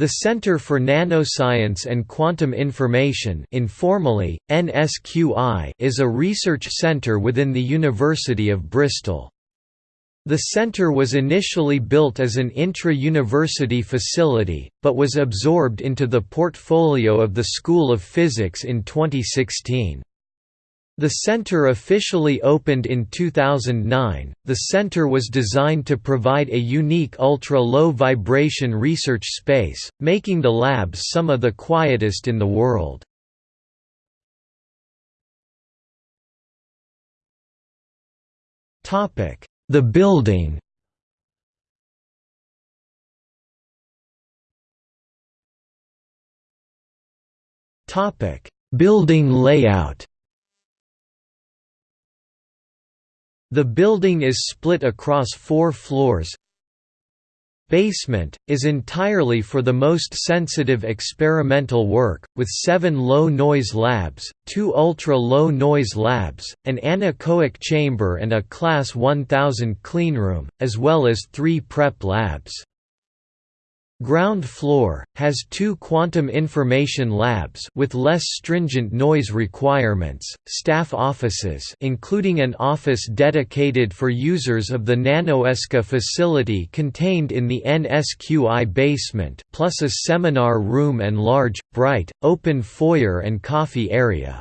The Center for Nanoscience and Quantum Information informally, NSQI is a research centre within the University of Bristol. The centre was initially built as an intra-university facility, but was absorbed into the portfolio of the School of Physics in 2016. The center officially opened in 2009. The center was designed to provide a unique ultra-low vibration research space, making the labs some of the quietest in the world. Topic: The building. Topic: Building layout. The building is split across four floors. Basement, is entirely for the most sensitive experimental work, with seven low-noise labs, two ultra-low noise labs, an anechoic chamber and a Class 1000 cleanroom, as well as three prep labs. Ground floor has two quantum information labs with less stringent noise requirements, staff offices, including an office dedicated for users of the NanoESCA facility contained in the NSQI basement, plus a seminar room and large, bright, open foyer and coffee area.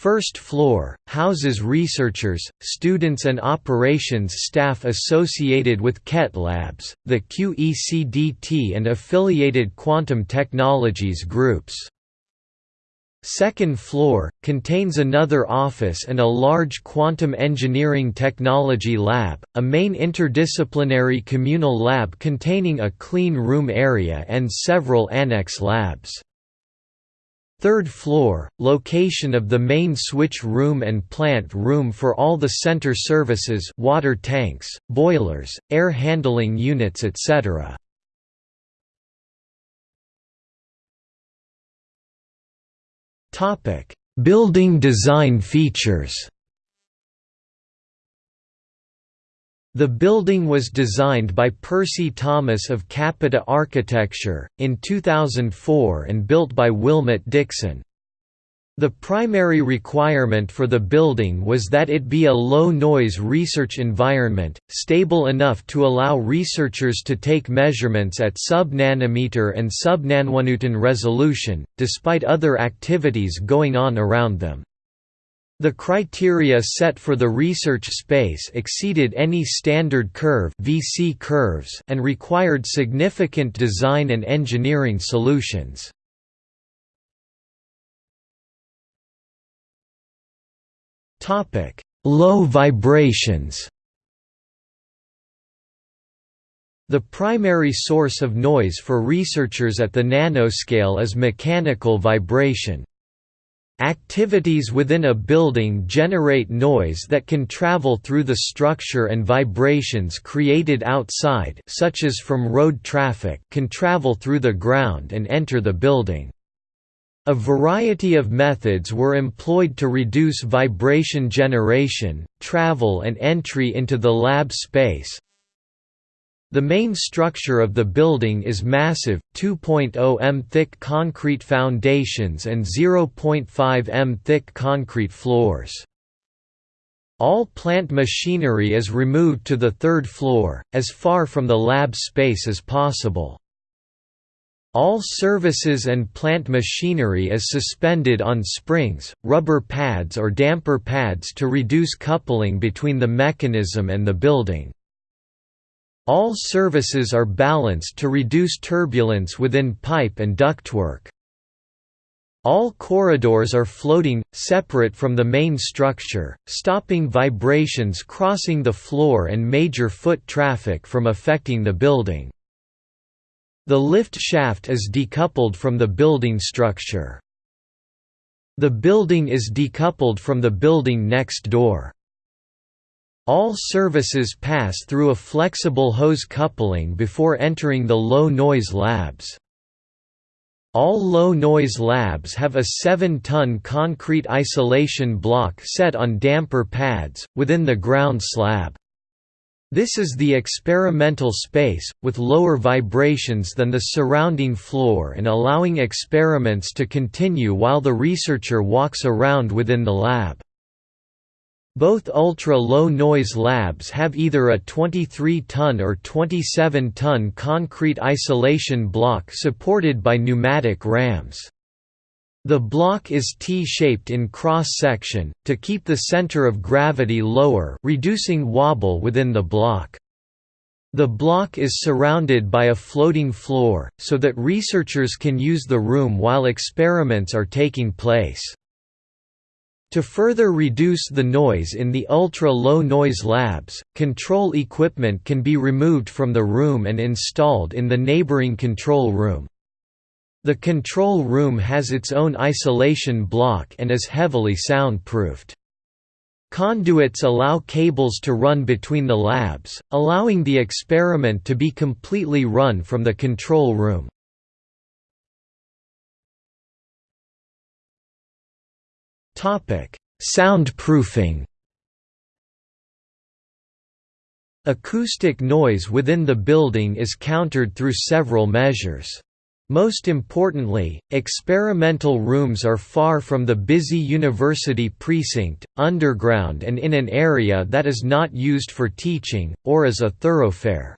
First floor, houses researchers, students and operations staff associated with QET Labs, the QECDT and affiliated quantum technologies groups. Second floor, contains another office and a large quantum engineering technology lab, a main interdisciplinary communal lab containing a clean room area and several annex labs. Third floor, location of the main switch room and plant room for all the center services water tanks, boilers, air handling units etc. Building design features The building was designed by Percy Thomas of Capita Architecture, in 2004 and built by Willmott Dixon. The primary requirement for the building was that it be a low-noise research environment, stable enough to allow researchers to take measurements at sub-nanometer and sub-nanonewton resolution, despite other activities going on around them. The criteria set for the research space exceeded any standard curve VC curves and required significant design and engineering solutions. Low vibrations The primary source of noise for researchers at the nanoscale is mechanical vibration. Activities within a building generate noise that can travel through the structure and vibrations created outside such as from road traffic can travel through the ground and enter the building. A variety of methods were employed to reduce vibration generation, travel and entry into the lab space, the main structure of the building is massive, 2.0 m thick concrete foundations and 0.5 m thick concrete floors. All plant machinery is removed to the third floor, as far from the lab space as possible. All services and plant machinery is suspended on springs, rubber pads or damper pads to reduce coupling between the mechanism and the building. All services are balanced to reduce turbulence within pipe and ductwork. All corridors are floating, separate from the main structure, stopping vibrations crossing the floor and major foot traffic from affecting the building. The lift shaft is decoupled from the building structure. The building is decoupled from the building next door. All services pass through a flexible hose coupling before entering the low-noise labs. All low-noise labs have a 7-ton concrete isolation block set on damper pads, within the ground slab. This is the experimental space, with lower vibrations than the surrounding floor and allowing experiments to continue while the researcher walks around within the lab. Both ultra-low noise labs have either a 23-ton or 27-ton concrete isolation block supported by pneumatic rams. The block is T-shaped in cross-section, to keep the center of gravity lower reducing wobble within the block. The block is surrounded by a floating floor, so that researchers can use the room while experiments are taking place. To further reduce the noise in the ultra-low noise labs, control equipment can be removed from the room and installed in the neighboring control room. The control room has its own isolation block and is heavily soundproofed. Conduits allow cables to run between the labs, allowing the experiment to be completely run from the control room. Soundproofing Acoustic noise within the building is countered through several measures. Most importantly, experimental rooms are far from the busy university precinct, underground and in an area that is not used for teaching, or as a thoroughfare.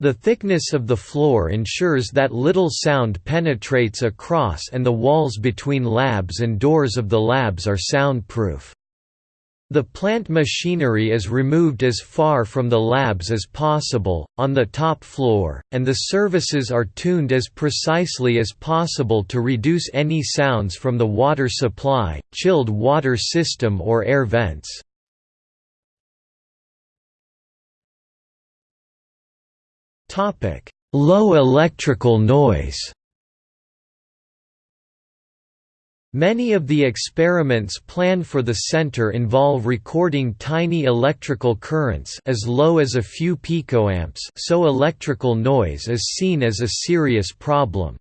The thickness of the floor ensures that little sound penetrates across and the walls between labs and doors of the labs are soundproof. The plant machinery is removed as far from the labs as possible, on the top floor, and the services are tuned as precisely as possible to reduce any sounds from the water supply, chilled water system or air vents. Low electrical noise Many of the experiments planned for the center involve recording tiny electrical currents as low as a few picoamps so electrical noise is seen as a serious problem.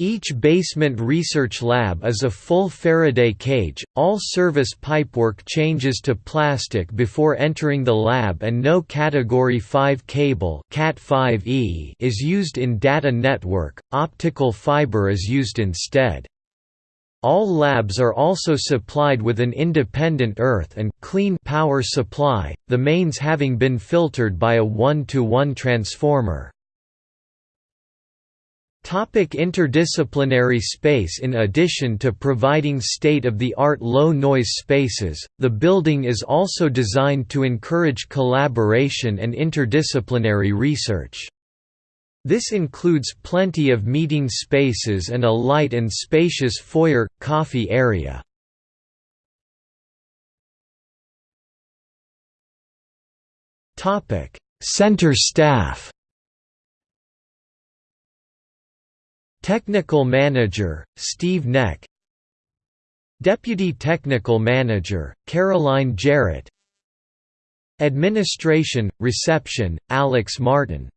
Each basement research lab is a full Faraday cage, all service pipework changes to plastic before entering the lab and no Category 5 cable Cat 5e is used in data network, optical fiber is used instead. All labs are also supplied with an independent earth and clean power supply, the mains having been filtered by a 1-to-1 transformer. Topic interdisciplinary space In addition to providing state-of-the-art low-noise spaces, the building is also designed to encourage collaboration and interdisciplinary research. This includes plenty of meeting spaces and a light and spacious foyer, coffee area. Center staff Technical Manager, Steve Neck. Deputy Technical Manager, Caroline Jarrett. Administration, Reception, Alex Martin